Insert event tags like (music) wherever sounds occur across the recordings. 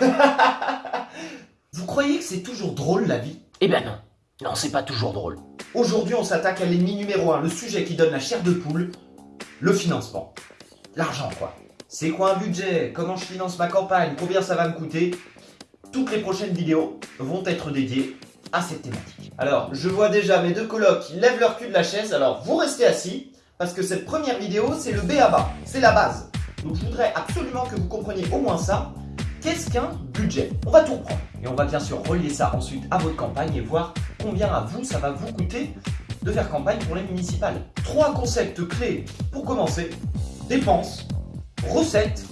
(laughs) Vous croyez que c'est toujours drôle la vie? Eh ben non. Non, c'est pas toujours drôle. Aujourd'hui, on s'attaque à l'ennemi numéro 1, le sujet qui donne la chair de poule, le financement. L'argent, quoi. C'est quoi un budget? Comment je finance ma campagne? Combien ça va me coûter? Toutes les prochaines vidéos vont être dédiées à cette thématique. Alors, je vois déjà mes deux colocs qui lèvent leur cul de la chaise, alors vous restez assis, parce que cette première vidéo, c'est le B à bas, c'est la base. Donc je voudrais absolument que vous compreniez au moins ça. Qu'est-ce qu'un budget? On va tout reprendre. Et on va bien sûr relier ça ensuite à votre campagne et voir combien à vous ça va vous coûter de faire campagne pour les municipales. Trois concepts clés pour commencer. Dépenses, recettes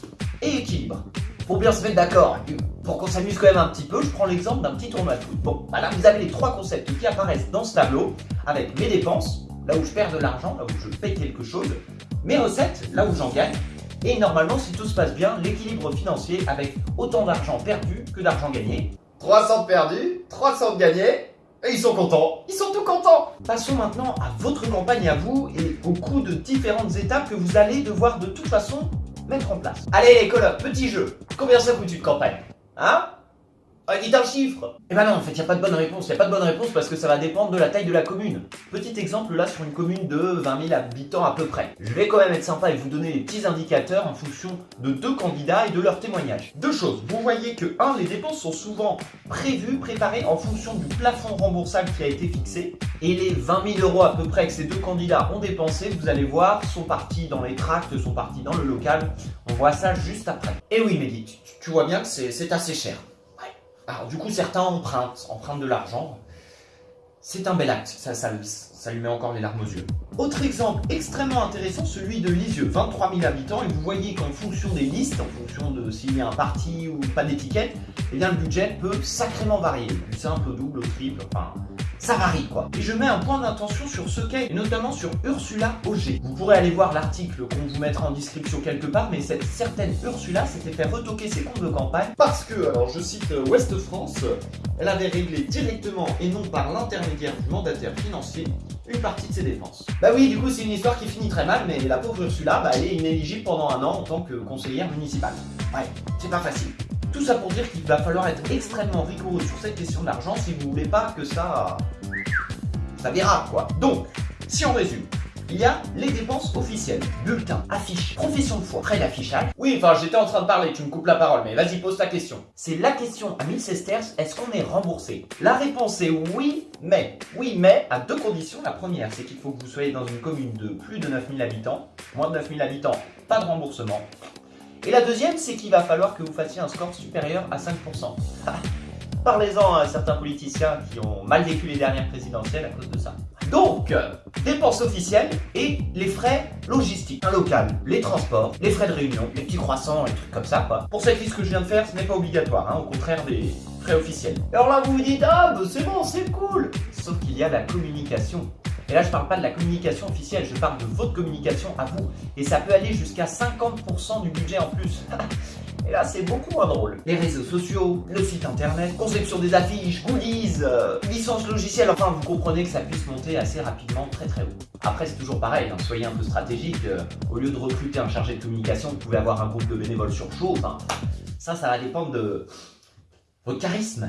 et équilibre. Pour bien se mettre d'accord, pour qu'on s'amuse quand même un petit peu, je prends l'exemple d'un petit tournoi de foot. Bon, là vous avez les trois concepts qui apparaissent dans ce tableau, avec mes dépenses, là où je perds de l'argent, là où je paye quelque chose, mes recettes, là où j'en gagne, et normalement, si tout se passe bien, l'équilibre financier avec autant d'argent perdu que d'argent gagné. 300 perdus, 300 gagnés, et ils sont contents, ils sont tout contents. Passons maintenant à votre campagne à vous et au coût de différentes étapes que vous allez devoir de toute façon mettre en place. Allez les colocs, petit jeu, combien ça coûte une campagne? Hein? Ah, dites un chiffre Eh ben non, en fait, il n'y a pas de bonne réponse. Il n'y a pas de bonne réponse parce que ça va dépendre de la taille de la commune. Petit exemple là sur une commune de 20 000 habitants à peu près. Je vais quand même être sympa et vous donner les petits indicateurs en fonction de deux candidats et de leurs témoignages. Deux choses. Vous voyez que, un, les dépenses sont souvent prévues, préparées en fonction du plafond remboursable qui a été fixé. Et les 20 000 euros à peu près que ces deux candidats ont dépensé, vous allez voir, sont partis dans les tracts, sont partis dans le local. On voit ça juste après. Et oui, Mehdi, tu vois bien que c'est assez cher. Alors du coup, certains empruntent, empruntent de l'argent. C'est un bel acte, ça, ça, ça, lui met encore les larmes aux yeux. Autre exemple extrêmement intéressant, celui de Lisieux, 23 000 habitants, et vous voyez qu'en fonction des listes, en fonction de s'il y a un parti ou pas d'étiquette, eh bien le budget peut sacrément varier, du simple double triple, enfin ça varie quoi. Et je mets un point d'attention sur ce qu'est, et notamment sur Ursula Auger. Vous pourrez aller voir l'article qu'on vous mettra en description quelque part, mais cette certaine Ursula s'était fait retoquer ses comptes de campagne parce que, alors je cite Ouest France, elle avait réglé directement et non par l'intermédiaire du mandataire financier une partie de ses dépenses. Bah oui, du coup c'est une histoire qui finit très mal, mais la pauvre Ursula, bah, elle est inéligible pendant un an en tant que conseillère municipale. Ouais, c'est pas facile. Tout ça pour dire qu'il va falloir être extrêmement rigoureux sur cette question d'argent si vous voulez pas que ça... ça dérape quoi. Donc, si on résume, il y a les dépenses officielles, bulletins, affiches, profession de foi, frais d'affichage. Oui, enfin j'étais en train de parler, tu me coupes la parole, mais vas-y pose ta question. C'est la question à 1000 sesterces, est-ce qu'on est remboursé? La réponse est oui, mais. Oui, mais à deux conditions. La première, c'est qu'il faut que vous soyez dans une commune de plus de 9000 habitants. Moins de 9000 habitants, pas de remboursement. Et la deuxième, c'est qu'il va falloir que vous fassiez un score supérieur à 5%. (laughs) Parlez-en à certains politiciens qui ont mal vécu les dernières présidentielles à cause de ça. Donc, dépenses officielles et les frais logistiques. Un local, les transports, les frais de réunion, les petits croissants, les trucs comme ça. Quoi. Pour cette liste que je viens de faire, ce n'est pas obligatoire, hein, au contraire des frais officiels. Alors là, vous vous dites, ah, bah, c'est bon, c'est cool Sauf qu'il y a la communication. Et là, je parle pas de la communication officielle, je parle de votre communication à vous. Et ça peut aller jusqu'à 50% du budget en plus. (laughs) Et là, c'est beaucoup moins drôle. Les réseaux sociaux, le site internet, conception des affiches, goodies, euh, licence logicielle, enfin, vous comprenez que ça puisse monter assez rapidement très très haut. Après, c'est toujours pareil, hein. soyez un peu stratégique. Euh, au lieu de recruter un chargé de communication, vous pouvez avoir un groupe de bénévoles sur chaud. Enfin, ça, ça va dépendre de votre charisme.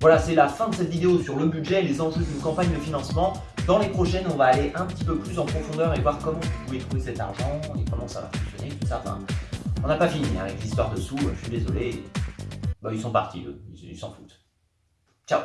Voilà, c'est la fin de cette vidéo sur le budget et les enjeux d'une campagne de financement. Dans les prochaines, on va aller un petit peu plus en profondeur et voir comment vous pouvez trouver cet argent et comment ça va fonctionner, tout ça. On n'a pas fini avec l'histoire dessous, je suis désolé. Bah, ils sont partis, eux, ils s'en foutent. Ciao